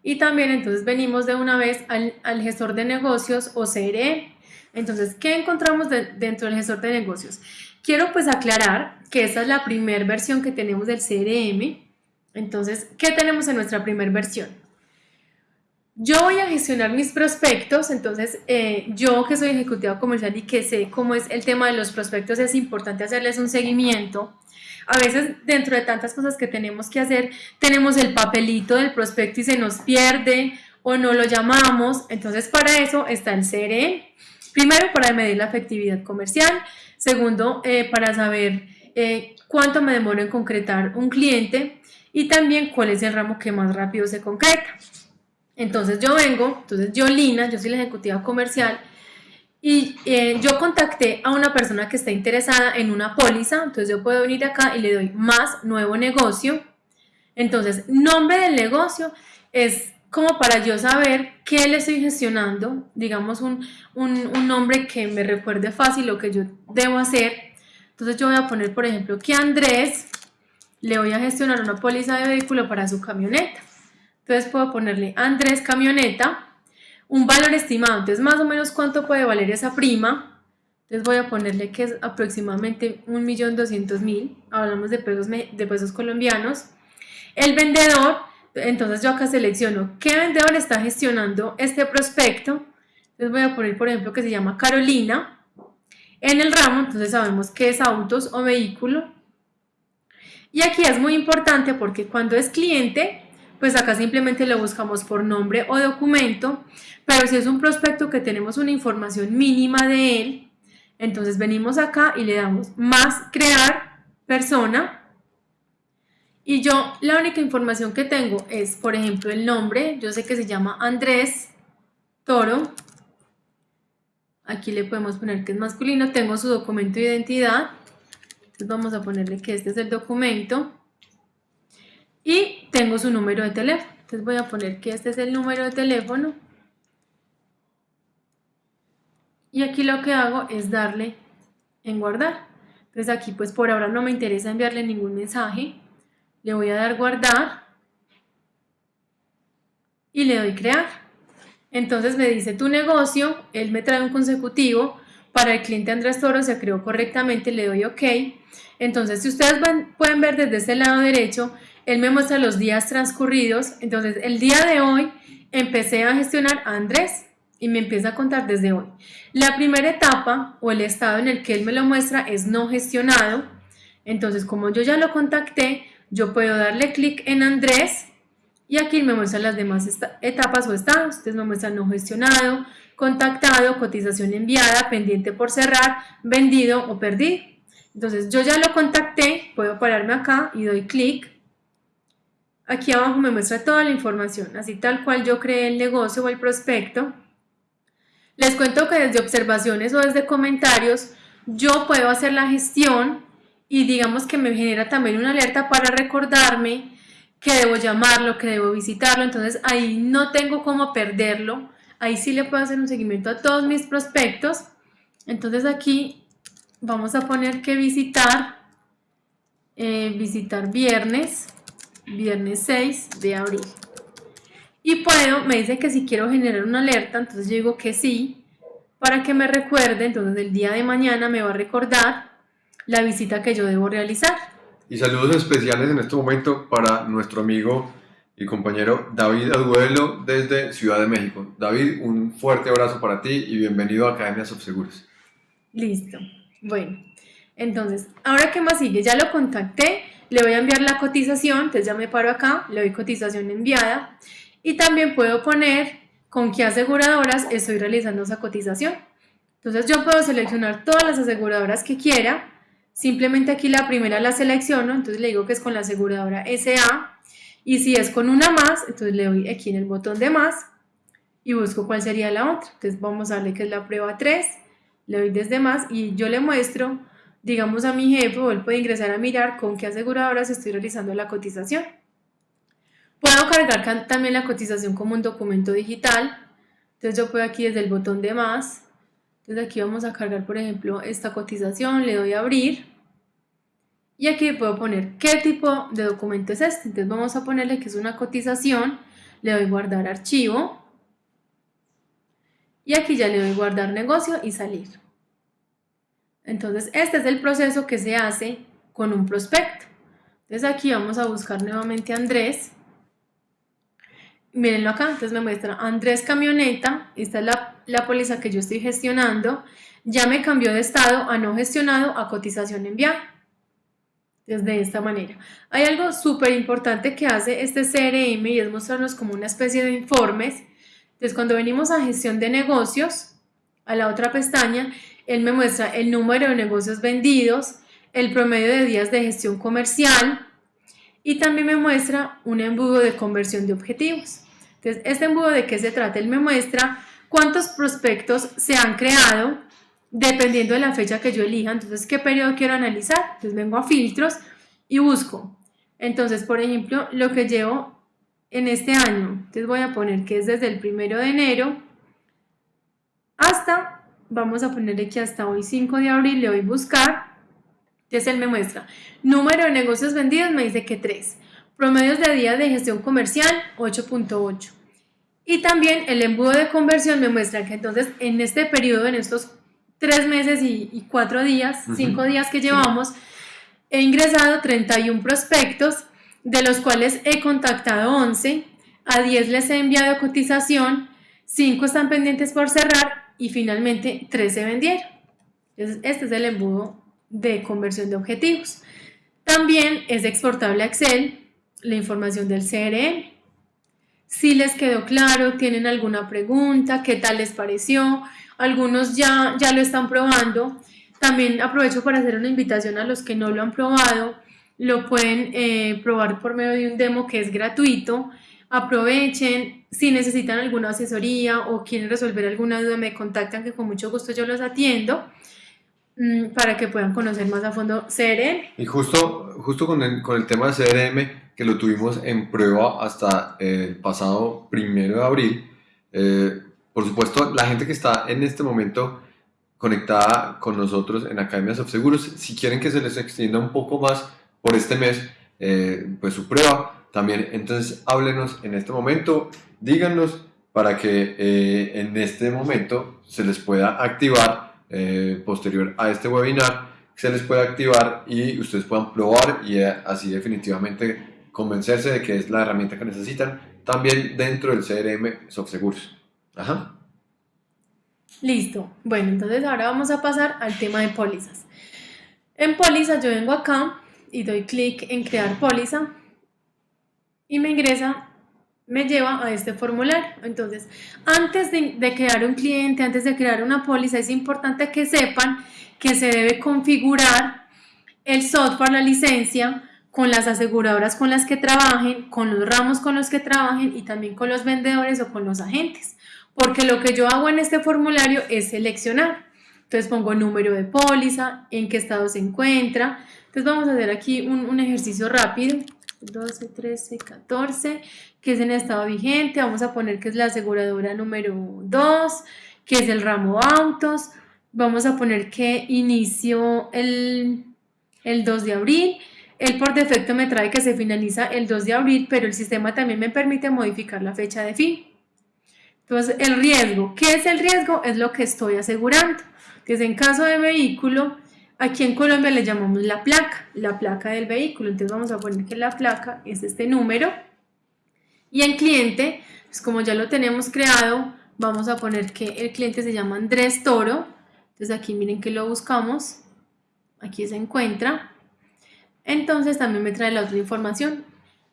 Speaker 2: y también entonces venimos de una vez al, gestor de negocios o CRM. Entonces, ¿qué encontramos dentro del gestor de negocios? Quiero pues aclarar que esta es la primera versión que tenemos del CRM. Entonces, ¿qué tenemos en nuestra primera versión? Yo voy a gestionar mis prospectos, entonces eh, yo que soy ejecutiva comercial y que sé cómo es el tema de los prospectos, es importante hacerles un seguimiento a veces dentro de tantas cosas que tenemos que hacer, tenemos el papelito del prospecto y se nos pierde o no lo llamamos. Entonces para eso está el CRM. Primero para medir la efectividad comercial. Segundo, eh, para saber eh, cuánto me demoro en concretar un cliente y también cuál es el ramo que más rápido se concreta. Entonces yo vengo, entonces yo Lina, yo soy la ejecutiva comercial, y eh, yo contacté a una persona que está interesada en una póliza, entonces yo puedo venir acá y le doy más nuevo negocio. Entonces, nombre del negocio es como para yo saber qué le estoy gestionando, digamos un, un, nombre que me recuerde fácil lo que yo debo hacer. Entonces yo voy a poner, por ejemplo, que Andrés le voy a gestionar una póliza de vehículo para su camioneta. Entonces puedo ponerle Andrés camioneta un valor estimado. Entonces, más o menos cuánto puede valer esa prima. Entonces voy a ponerle que es aproximadamente 1.200.000. Hablamos de pesos, de pesos colombianos. El vendedor Entonces yo acá selecciono qué vendedor está gestionando este prospecto. Entonces voy a poner, por ejemplo, que se llama Carolina. En el ramo, entonces sabemos que es autos o vehículo. Y aquí es muy importante porque cuando es cliente, pues acá simplemente lo buscamos por nombre o documento, pero si es un prospecto que tenemos una información mínima de él, entonces venimos acá y le damos más crear persona. Y yo la única información que tengo es, por ejemplo, el nombre, yo sé que se llama Andrés Toro, aquí le podemos poner que es masculino, tengo su documento de identidad, entonces vamos a ponerle que este es el documento, y tengo su número de teléfono. Entonces voy a poner que este es el número de teléfono. Y aquí lo que hago es darle en guardar. Entonces aquí pues por ahora no me interesa enviarle ningún mensaje. Le voy a dar guardar. Y le doy crear. Entonces me dice tu negocio, él me trae un consecutivo. Para el cliente Andrés Toro se creó correctamente, le doy OK. Entonces si ustedes pueden ver desde este lado derecho, él me muestra los días transcurridos. Entonces, el día de hoy empecé a gestionar a Andrés y me empieza a contar desde hoy. La primera etapa o el estado en el que él me lo muestra es no gestionado. Entonces, como yo ya lo contacté, yo puedo darle clic en Andrés y aquí me muestra las demás etapas o estados. Entonces me muestra no gestionado, contactado, cotización enviada, pendiente por cerrar, vendido o perdido. Entonces yo ya lo contacté, puedo pararme acá y doy clic Aquí abajo me muestra toda la información, así tal cual yo creé el negocio o el prospecto. Les cuento que desde observaciones o desde comentarios yo puedo hacer la gestión y digamos que me genera también una alerta para recordarme que debo llamarlo, que debo visitarlo, entonces ahí no tengo cómo perderlo, ahí sí le puedo hacer un seguimiento a todos mis prospectos, entonces aquí vamos a poner que visitar, eh, visitar viernes, viernes 6 de abril. Y puedo, me dice que si quiero generar una alerta, entonces yo digo que sí, para que me recuerde, entonces el día de mañana me va a recordar la visita que yo debo realizar.
Speaker 1: Y saludos especiales en este momento para nuestro amigo y compañero David Aduelo desde Ciudad de México. David, un fuerte abrazo para ti y bienvenido a Academia Subseguros.
Speaker 2: Listo. Bueno, entonces, ahora qué más sigue, ya lo contacté, le voy a enviar la cotización, entonces ya me paro acá, le doy cotización enviada y también puedo poner con qué aseguradoras estoy realizando esa cotización. Entonces yo puedo seleccionar todas las aseguradoras que quiera, simplemente aquí la primera la selecciono, entonces le digo que es con la aseguradora SA y si es con una más, entonces le doy aquí en el botón de más y busco cuál sería la otra. Entonces vamos a darle que es la prueba 3, le doy desde más y yo le muestro digamos a mi jefe él puede ingresar a mirar con qué aseguradoras estoy realizando la cotización. Puedo cargar también la cotización como un documento digital. Entonces yo puedo aquí desde el botón de más. Entonces aquí vamos a cargar, por ejemplo, esta cotización. Le doy a abrir. Y aquí puedo poner qué tipo de documento es este. Entonces vamos a ponerle que es una cotización. Le doy guardar archivo. Y aquí ya le doy guardar negocio y salir. Entonces, este es el proceso que se hace con un prospecto. Entonces aquí vamos a buscar nuevamente a Andrés. Mírenlo acá, entonces me muestra Andrés Camioneta, esta es la, la póliza que yo estoy gestionando, ya me cambió de estado a no gestionado a cotización enviada. Desde esta manera. Hay algo súper importante que hace este CRM y es mostrarnos como una especie de informes. Entonces cuando venimos a gestión de negocios, a la otra pestaña, él me muestra el número de negocios vendidos, el promedio de días de gestión comercial y también me muestra un embudo de conversión de objetivos. Entonces, este embudo de qué se trata? Él me muestra cuántos prospectos se han creado dependiendo de la fecha que yo elija. Entonces, ¿qué periodo quiero analizar? Entonces, vengo a filtros y busco. Entonces, por ejemplo, lo que llevo en este año. Entonces, voy a poner que es desde el primero de enero hasta vamos a ponerle que hasta hoy 5 de abril le doy buscar, entonces él me muestra, número de negocios vendidos me dice que 3, promedios de días de gestión comercial 8.8 y también el embudo de conversión me muestra que entonces en este periodo, en estos 3 meses y, 4 días, 5 días que llevamos, he ingresado 31 prospectos de los cuales he contactado 11, a 10 les he enviado cotización, 5 están pendientes por cerrar y finalmente 3 se vendieron. este es el embudo de conversión de objetivos. También es exportable a Excel la información del CRM. Si les quedó claro, tienen alguna pregunta, qué tal les pareció, algunos ya, ya lo están probando. También aprovecho para hacer una invitación a los que no lo han probado, lo pueden eh, probar por medio de un demo que es gratuito. Aprovechen, si necesitan alguna asesoría o quieren resolver alguna duda, me contactan que con mucho gusto yo los atiendo mm, para que puedan conocer más a fondo CRM.
Speaker 1: Y justo, justo con, el, con el tema de CRM, que lo tuvimos en prueba hasta el pasado primero de abril, eh, por supuesto, la gente que está en este momento conectada con nosotros en Academias of Seguros, si quieren que se les extienda un poco más por este mes, eh, pues su prueba también, entonces háblenos en este momento, díganos para que eh, en este momento se les pueda activar eh, posterior a este webinar, se les pueda activar y ustedes puedan probar y así definitivamente convencerse de que es la herramienta que necesitan también dentro del CRM SoftSeguros. Ajá.
Speaker 2: Listo. Bueno, entonces ahora vamos a pasar al tema de pólizas. En pólizas yo vengo acá y doy clic en crear póliza y me ingresa, me lleva a este formulario. Entonces, antes de, de crear un cliente, antes de crear una póliza, es importante que sepan que se debe configurar el software, la licencia, con las aseguradoras con las que trabajen, con los ramos con los que trabajen y también con los vendedores o con los agentes porque lo que yo hago en este formulario es seleccionar. Entonces pongo número de póliza, en qué estado se encuentra. Entonces vamos a hacer aquí un, ejercicio rápido. 12, 13, 14, que es en estado vigente. Vamos a poner que es la aseguradora número 2, que es el ramo autos. Vamos a poner que inició el, el 2 de abril. Él por defecto me trae que se finaliza el 2 de abril, pero el sistema también me permite modificar la fecha de fin. Entonces, el riesgo. ¿Qué es el riesgo? Es lo que estoy asegurando. Entonces, en caso de vehículo, aquí en Colombia le llamamos la placa, la placa del vehículo. Entonces, vamos a poner que la placa es este número. Y en cliente, pues como ya lo tenemos creado, vamos a poner que el cliente se llama Andrés Toro. Entonces, aquí miren que lo buscamos. Aquí se encuentra. Entonces, también me trae la otra información.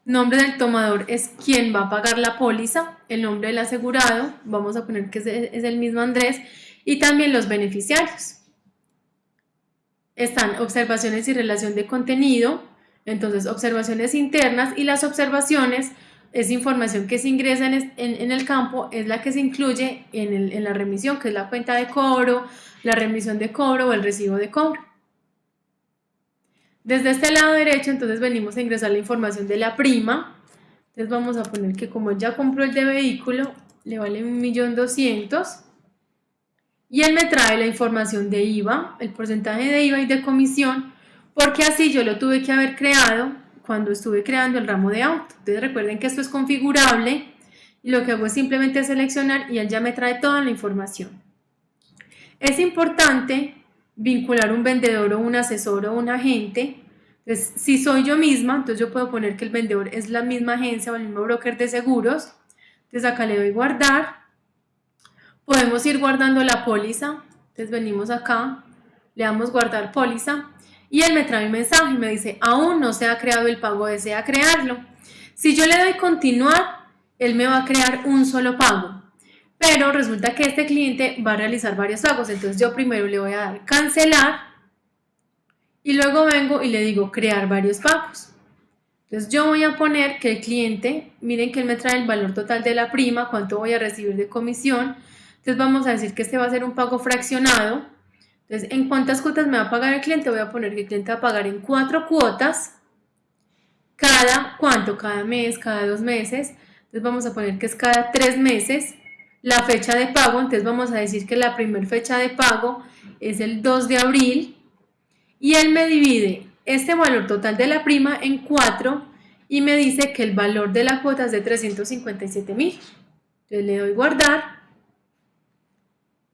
Speaker 2: Nombre del tomador es quien va a pagar la póliza, el nombre del asegurado, vamos a poner que es el mismo Andrés, y también los beneficiarios. Están observaciones y relación de contenido, entonces observaciones internas y las observaciones es información que se ingresa en, el campo, es la que se incluye en, en la remisión, que es la cuenta de cobro, la remisión de cobro o el recibo de cobro. Desde este lado derecho, entonces venimos a ingresar la información de la prima. Entonces vamos a poner que como ya compró el de vehículo, le vale 1.200.000. Y él me trae la información de IVA, el porcentaje de IVA y de comisión, porque así yo lo tuve que haber creado cuando estuve creando el ramo de auto. Entonces recuerden que esto es configurable y lo que hago es simplemente seleccionar y él ya me trae toda la información. Es importante vincular un vendedor o un asesor o un agente. Entonces, si soy yo misma, entonces yo puedo poner que el vendedor es la misma agencia o el mismo broker de seguros. Entonces acá le doy guardar. Podemos ir guardando la póliza. Entonces venimos acá, le damos guardar póliza y él me trae un mensaje y me dice, aún no se ha creado el pago, desea crearlo. Si yo le doy continuar, él me va a crear un solo pago pero resulta que este cliente va a realizar varios pagos, entonces yo primero le voy a dar cancelar y luego vengo y le digo crear varios pagos. Entonces yo voy a poner que el cliente, miren que él me trae el valor total de la prima, cuánto voy a recibir de comisión, entonces vamos a decir que este va a ser un pago fraccionado, entonces en cuántas cuotas me va a pagar el cliente, voy a poner que el cliente va a pagar en cuatro cuotas, cada, ¿cuánto? Cada mes, cada dos meses, entonces vamos a poner que es cada tres meses, la fecha de pago, entonces vamos a decir que la primera fecha de pago es el 2 de abril y él me divide este valor total de la prima en 4 y me dice que el valor de la cuota es de 357 mil. Entonces le doy guardar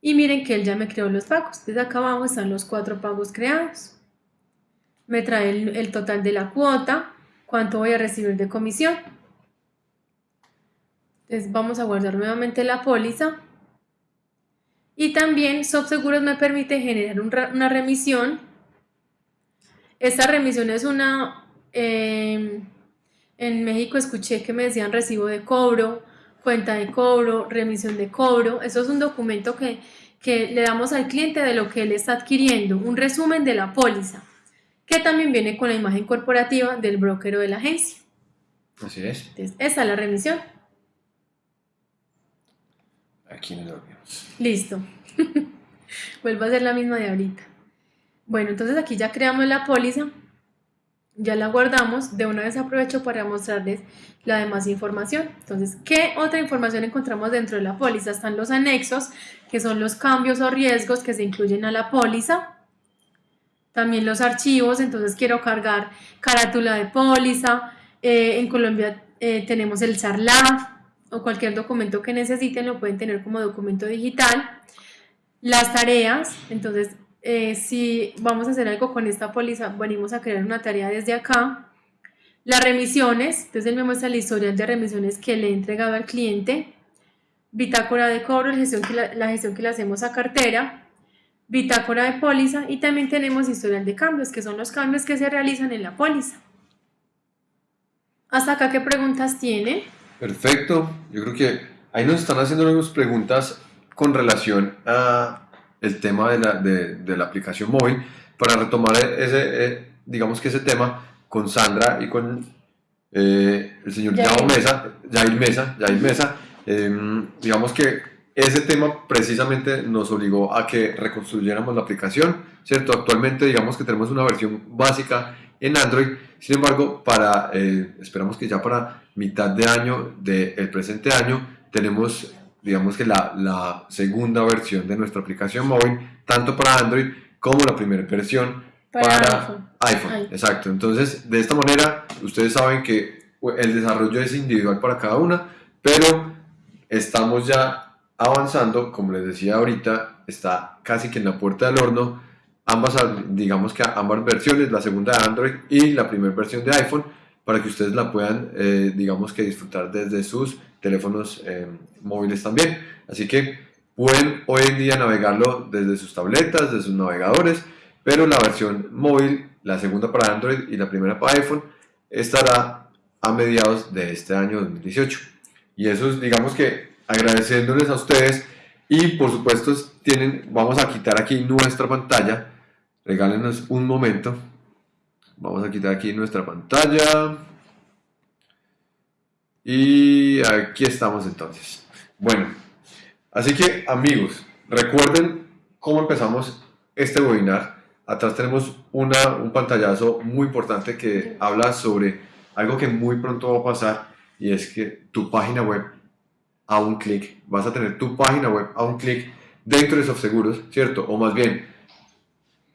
Speaker 2: y miren que él ya me creó los pagos. Entonces acá abajo están los cuatro pagos creados. Me trae el, total de la cuota, cuánto voy a recibir de comisión. Entonces vamos a guardar nuevamente la póliza. Y también Subseguros me permite generar una remisión. Esta remisión es una... Em, en México escuché que me decían recibo de cobro, cuenta de cobro, remisión de cobro. Eso es un documento que, que le damos al cliente de lo que él está adquiriendo, un resumen de la póliza, que también viene con la imagen corporativa del broker o de la agencia.
Speaker 1: Así es.
Speaker 2: Entonces, esta es la remisión.
Speaker 1: Aquí nos vemos.
Speaker 2: Listo. [LAUGHS] Vuelvo a hacer la misma de ahorita. Bueno, entonces aquí ya creamos la póliza ya la guardamos, de una vez aprovecho para mostrarles la demás información. Entonces, ¿qué otra información encontramos dentro de la póliza? Están los anexos, que son los cambios o riesgos que se incluyen a la póliza. También los archivos, entonces quiero cargar carátula de póliza. Eh, en Colombia eh, tenemos el SARLAF o cualquier documento que necesiten lo pueden tener como documento digital. Las tareas, entonces eh, si vamos a hacer algo con esta póliza, venimos a crear una tarea desde acá. Las remisiones, entonces él me muestra el historial de remisiones que le he entregado al cliente. Bitácora de cobro, la gestión que, la, gestión que le hacemos a cartera. Bitácora de póliza y también tenemos historial de cambios, que son los cambios que se realizan en la póliza. ¿Hasta acá qué preguntas tiene?
Speaker 1: Perfecto, yo creo que ahí nos están haciendo algunas preguntas con relación a el tema de la, de, de la aplicación móvil para retomar ese, eh, digamos que ese tema con Sandra y con eh, el señor Jair Mesa, Jair Mesa, Jair Mesa em, digamos que ese tema precisamente nos obligó a que reconstruyéramos la aplicación, ¿cierto? Actualmente digamos que tenemos una versión básica en Android, sin embargo, para, eh, esperamos que ya para mitad de año del presente año tenemos digamos que la, la, segunda versión de nuestra aplicación móvil, tanto para Android como la primera versión para, iPhone. Exacto. Entonces, de esta manera, ustedes saben que el desarrollo es individual para cada una, pero estamos ya avanzando, como les decía ahorita, está casi que en la puerta del horno, ambas, digamos que ambas versiones, la segunda de Android y la primera versión de iPhone, para que ustedes la puedan, eh, digamos que disfrutar desde sus teléfonos eh, móviles también. Así que pueden hoy en día navegarlo desde sus tabletas, desde sus navegadores, pero la versión móvil, la segunda para Android y la primera para iPhone, estará a mediados de este año 2018. Y eso es, digamos que agradeciéndoles a ustedes y por supuesto tienen, vamos a quitar aquí nuestra pantalla, regálenos un momento, vamos a quitar aquí nuestra pantalla, y aquí estamos entonces. Bueno, así que amigos, recuerden cómo empezamos este webinar. Atrás tenemos una, un pantallazo muy importante que habla sobre algo que muy pronto va a pasar y es que tu página web a un clic, vas a tener tu página web a un clic dentro de SoftSeguros, ¿cierto? O más bien,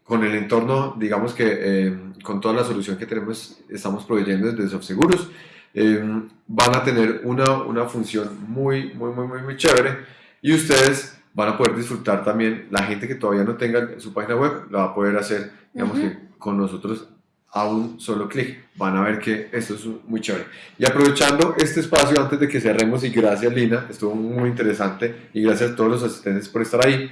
Speaker 1: con el entorno, digamos que eh, con toda la solución que tenemos, estamos proveyendo desde SoftSeguros Em, van a tener una, una función muy, muy, muy, muy, muy chévere y ustedes van a poder disfrutar también, la gente que todavía no tenga su página web, la va a poder hacer, digamos que con nosotros a un solo clic. Van a ver que esto es muy chévere. Y aprovechando este espacio antes de que cerremos, y gracias Lina, estuvo muy interesante, y gracias a todos los asistentes por estar ahí.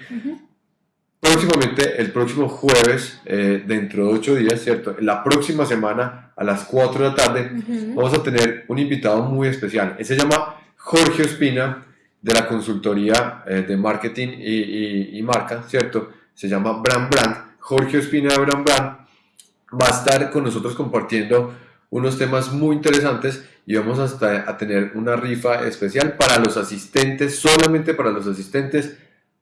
Speaker 1: Próximamente, el próximo jueves, eh, dentro de ocho días, ¿cierto? La próxima semana, a las 4 de la tarde, vamos a tener un invitado muy especial. Él se llama Jorge Ospina, de la consultoría eh, de marketing y, marca, ¿cierto? Se llama Brand Brand. Jorge Ospina de Brand Brand va a estar con nosotros compartiendo unos temas muy interesantes y vamos hasta a tener una rifa especial para los asistentes, solamente para los asistentes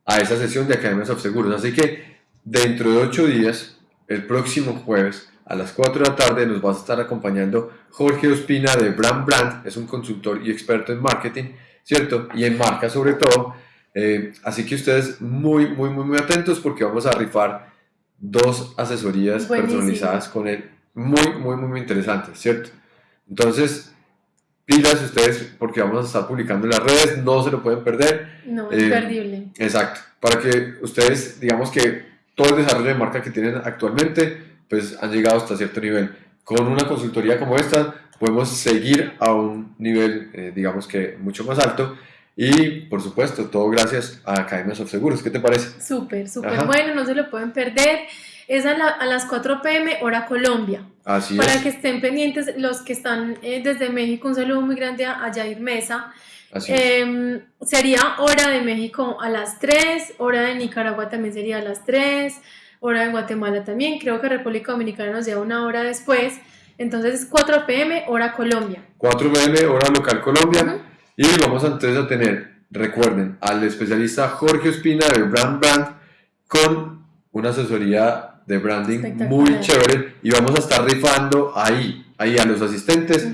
Speaker 1: a esa sesión de Academias of Seguros. Así que dentro de ocho días, el próximo jueves a las 4 de la tarde nos va a estar acompañando Jorge Ospina de Brand Brand, es un consultor y experto en marketing, ¿cierto? Y en marca sobre todo. Eh, así que ustedes muy, muy, muy, muy atentos porque vamos a rifar dos asesorías personalizadas con él. Muy, muy, muy, muy interesantes, ¿cierto? Entonces, pilas ustedes porque vamos a estar publicando en las redes, no se lo pueden perder.
Speaker 2: No, es perdible.
Speaker 1: Exacto, para que ustedes, digamos que todo el desarrollo de marca que tienen actualmente, pues han llegado hasta cierto nivel. Con una consultoría como esta, podemos seguir a un nivel, eh, digamos que mucho más alto. Y por supuesto, todo gracias a Academias of Seguros. ¿Qué te parece?
Speaker 2: Súper, súper bueno, no se lo pueden perder. Es a, las 4 pm, hora Colombia.
Speaker 1: Así
Speaker 2: Para
Speaker 1: es.
Speaker 2: que estén pendientes los que están eh, desde México, un saludo muy grande a Jair Mesa.
Speaker 1: Así es.
Speaker 2: Em, sería hora de México a las 3, hora de Nicaragua también sería a las 3, hora de Guatemala también, creo que República Dominicana nos lleva una hora después, entonces 4 pm, hora Colombia.
Speaker 1: 4 pm, hora local Colombia.
Speaker 2: Ujú.
Speaker 1: Y vamos entonces a tener, recuerden, al especialista Jorge Ospina de Brand Brand con una asesoría de branding muy chévere y vamos a estar rifando ahí, ahí a los asistentes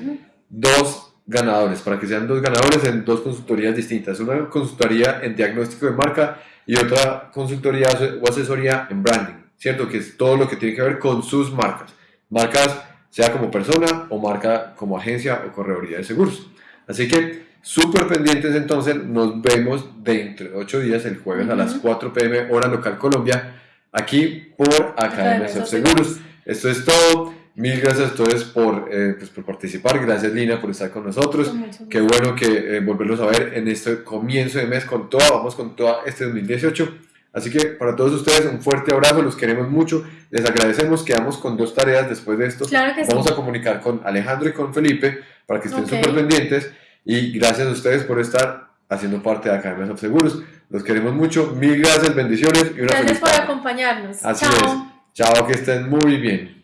Speaker 1: dos ganadores, para que sean dos ganadores en dos consultorías distintas, una consultoría en diagnóstico de marca y otra consultoría o asesoría en branding, ¿cierto? Que es todo lo que tiene que ver con sus marcas, marcas sea como persona o marca como agencia o correduría de seguros. Así que súper pendientes entonces, nos vemos dentro de ocho días, el jueves a las
Speaker 2: Ujú.
Speaker 1: 4 pm hora local Colombia, aquí por Academia
Speaker 2: Academias
Speaker 1: of Seguros. Esto es todo. Mil gracias a todos por, eh, pues, por participar. Gracias Lina por estar con nosotros.
Speaker 2: Con
Speaker 1: Qué bueno que eh, volverlos a ver en este comienzo de mes con toda, vamos con toda este 2018. Así que para todos ustedes un fuerte abrazo, los queremos mucho, les agradecemos, quedamos con dos tareas después de esto.
Speaker 2: Claro que sí.
Speaker 1: Vamos a comunicar con Alejandro y con Felipe para que estén
Speaker 2: Ok.
Speaker 1: súper pendientes y gracias a ustedes por estar haciendo parte de Academias of Seguros. Los queremos mucho, mil gracias, bendiciones y una
Speaker 2: Gracias
Speaker 1: feliz
Speaker 2: por
Speaker 1: tarde.
Speaker 2: acompañarnos.
Speaker 1: Así
Speaker 2: Chao.
Speaker 1: es. Chao, que estén muy bien.